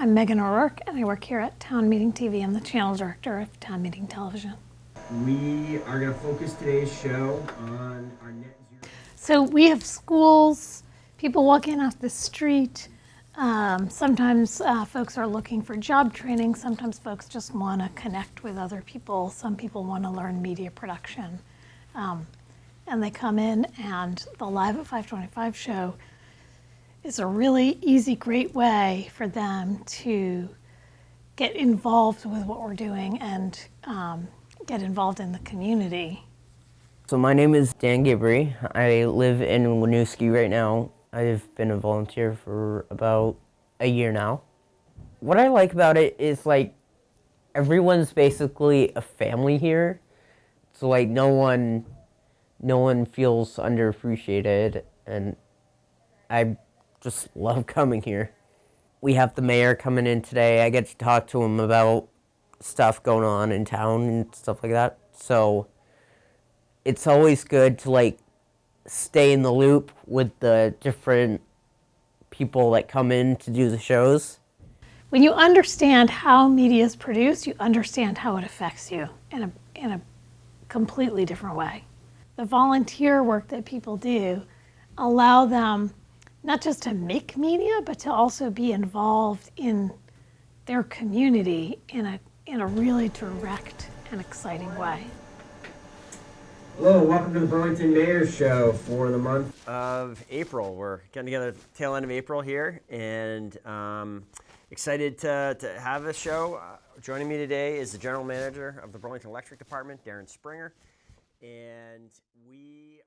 I'm Megan O'Rourke, and I work here at Town Meeting TV. I'm the channel director of Town Meeting Television. We are going to focus today's show on our net zero. So we have schools, people walking off the street. Um, sometimes uh, folks are looking for job training. Sometimes folks just want to connect with other people. Some people want to learn media production. Um, and they come in, and the Live at 525 show is a really easy, great way for them to get involved with what we're doing and um, get involved in the community. So my name is Dan Gibbery. I live in Winooski right now. I've been a volunteer for about a year now. What I like about it is like everyone's basically a family here. So like no one no one feels underappreciated and I just love coming here. We have the mayor coming in today. I get to talk to him about stuff going on in town and stuff like that. So it's always good to like stay in the loop with the different people that come in to do the shows. When you understand how media is produced, you understand how it affects you in a, in a completely different way. The volunteer work that people do allow them not just to make media, but to also be involved in their community in a, in a really direct and exciting way. Hello, welcome to the Burlington Mayor's Show for the month. of April. We're getting together tail end of April here, and um, excited to, to have this show. Uh, joining me today is the general manager of the Burlington Electric Department, Darren Springer, and we